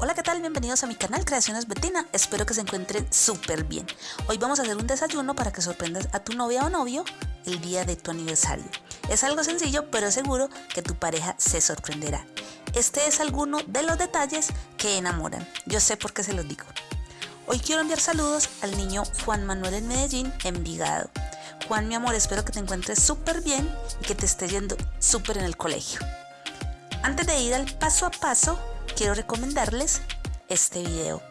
Hola, ¿qué tal? Bienvenidos a mi canal Creaciones Betina. Espero que se encuentren súper bien. Hoy vamos a hacer un desayuno para que sorprendas a tu novia o novio el día de tu aniversario. Es algo sencillo, pero seguro que tu pareja se sorprenderá. Este es alguno de los detalles que enamoran. Yo sé por qué se los digo. Hoy quiero enviar saludos al niño Juan Manuel en Medellín, Envigado. Juan, mi amor, espero que te encuentres súper bien y que te esté yendo súper en el colegio. Antes de ir al paso a paso, quiero recomendarles este video.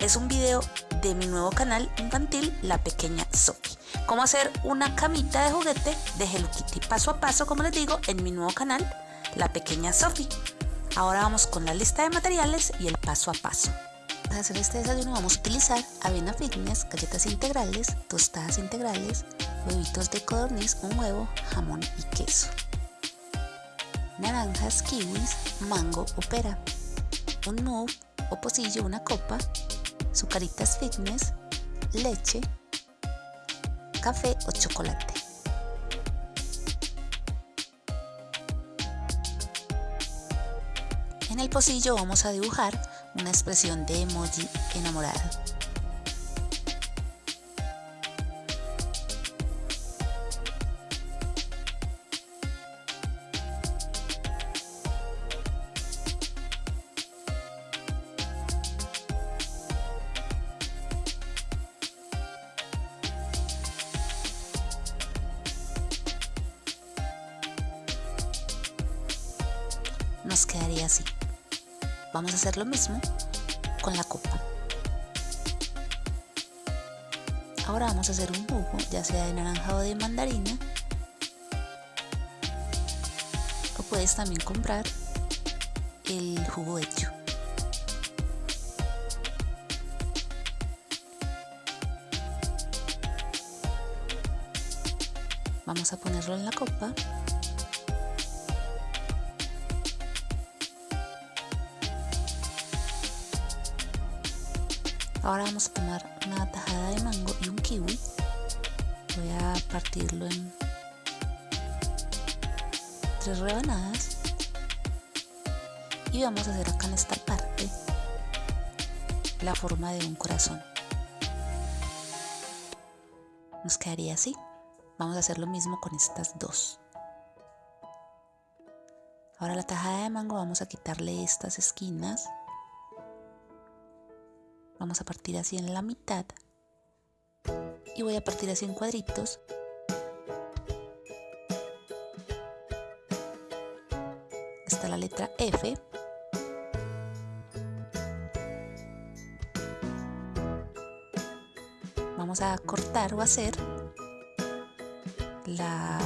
Es un video de mi nuevo canal infantil, La Pequeña Sophie. Cómo hacer una camita de juguete de Hello Kitty paso a paso, como les digo, en mi nuevo canal, La Pequeña Sophie. Ahora vamos con la lista de materiales y el paso a paso. Para hacer este desayuno vamos a utilizar avena fitness, galletas integrales, tostadas integrales, huevitos de codorniz, un huevo, jamón y queso. Naranjas, kiwis, mango o pera un move o pocillo, una copa, sucaritas fitness, leche, café o chocolate. En el pocillo vamos a dibujar una expresión de emoji enamorada. Así. Vamos a hacer lo mismo con la copa. Ahora vamos a hacer un jugo, ya sea de naranja o de mandarina. O puedes también comprar el jugo hecho. Vamos a ponerlo en la copa Ahora vamos a tomar una tajada de mango y un kiwi. Voy a partirlo en tres rebanadas. Y vamos a hacer acá en esta parte la forma de un corazón. Nos quedaría así. Vamos a hacer lo mismo con estas dos. Ahora la tajada de mango vamos a quitarle estas esquinas Vamos a partir así en la mitad. Y voy a partir así en cuadritos. Está la letra F. Vamos a cortar o hacer la,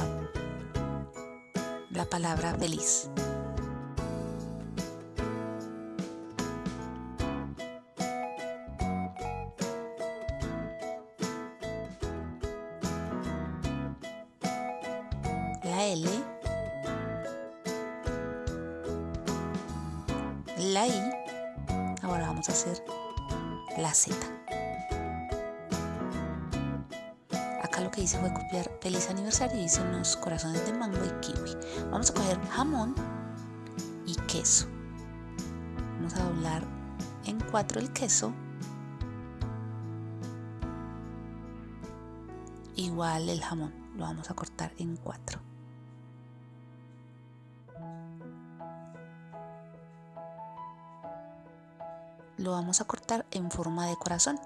la palabra feliz. La L, la I, ahora vamos a hacer la Z. Acá lo que hice fue copiar feliz aniversario y hice unos corazones de mango y kiwi. Vamos a coger jamón y queso. Vamos a doblar en cuatro el queso. Igual el jamón, lo vamos a cortar en cuatro. Lo vamos a cortar en forma de corazón.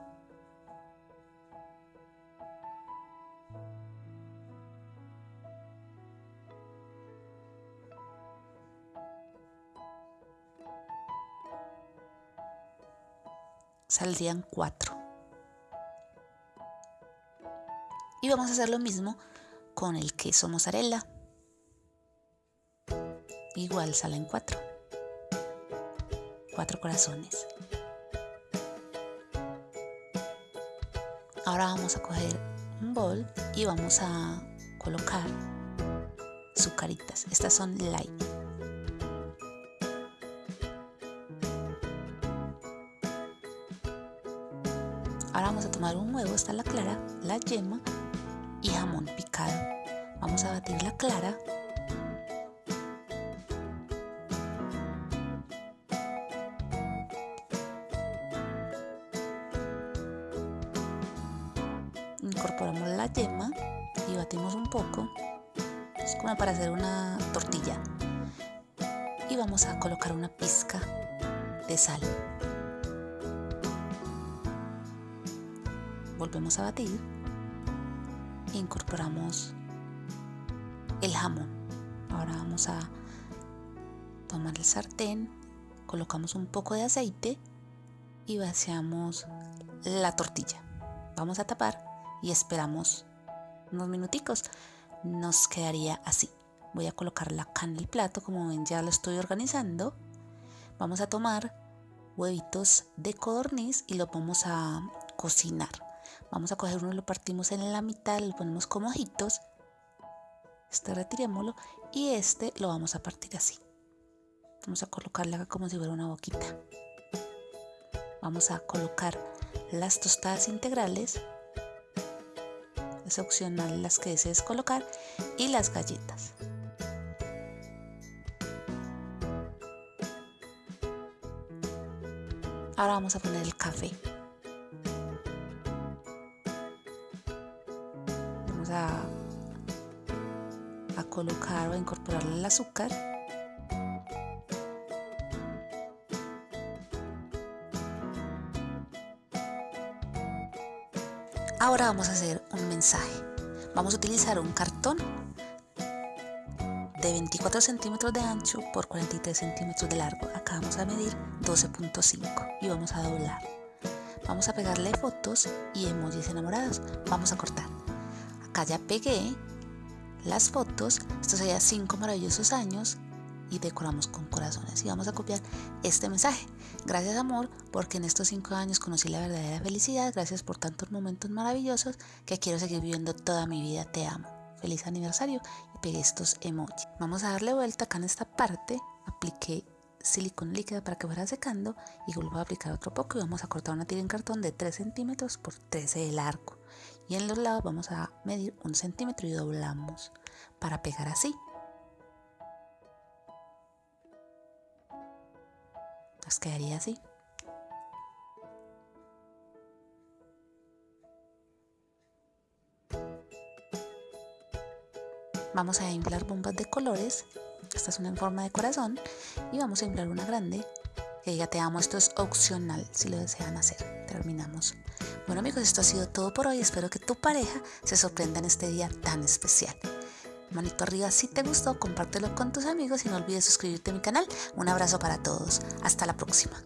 Saldrían cuatro. Y vamos a hacer lo mismo con el queso mozzarella. Igual salen cuatro. Cuatro corazones. Ahora vamos a coger un bol y vamos a colocar sucaritas. Estas son light. Ahora vamos a tomar un huevo, está la clara, la yema y jamón picado. Vamos a batir la clara incorporamos la yema y batimos un poco. Es como para hacer una tortilla. Y vamos a colocar una pizca de sal. Volvemos a batir. E incorporamos el jamón. Ahora vamos a tomar el sartén, colocamos un poco de aceite y vaciamos la tortilla. Vamos a tapar y esperamos unos minuticos. Nos quedaría así. Voy a colocarla acá en el plato, como ven ya lo estoy organizando. Vamos a tomar huevitos de codorniz y lo vamos a cocinar. Vamos a coger uno, lo partimos en la mitad, lo ponemos como ojitos. Este retirémoslo y este lo vamos a partir así. Vamos a colocarle acá como si fuera una boquita. Vamos a colocar las tostadas integrales. Es opcional las que desees colocar. Y las galletas. Ahora vamos a poner el café. Vamos a, a colocar o a incorporar el azúcar. Ahora vamos a hacer un mensaje. Vamos a utilizar un cartón de 24 centímetros de ancho por 43 centímetros de largo. Acá vamos a medir 12.5 y vamos a doblar. Vamos a pegarle fotos y emojis enamorados. Vamos a cortar. Acá ya pegué las fotos. Esto sería 5 maravillosos años y decoramos con corazones. Y vamos a copiar este mensaje. Gracias amor, porque en estos cinco años conocí la verdadera felicidad. Gracias por tantos momentos maravillosos que quiero seguir viviendo toda mi vida. Te amo. Feliz aniversario y pegué estos emojis. Vamos a darle vuelta acá en esta parte. Apliqué silicona líquida para que fuera secando y vuelvo a aplicar otro poco y vamos a cortar una tira en cartón de 3 centímetros por 13 de largo y en los lados vamos a medir un centímetro y doblamos para pegar así nos quedaría así. Vamos a inflar bombas de colores. Esta es una en forma de corazón. Y vamos a inflar una grande. Que ya te amo, esto es opcional si lo desean hacer. Terminamos. Bueno amigos, esto ha sido todo por hoy. Espero que tu pareja se sorprenda en este día tan especial manito arriba si te gustó, compártelo con tus amigos y no olvides suscribirte a mi canal. Un abrazo para todos. Hasta la próxima.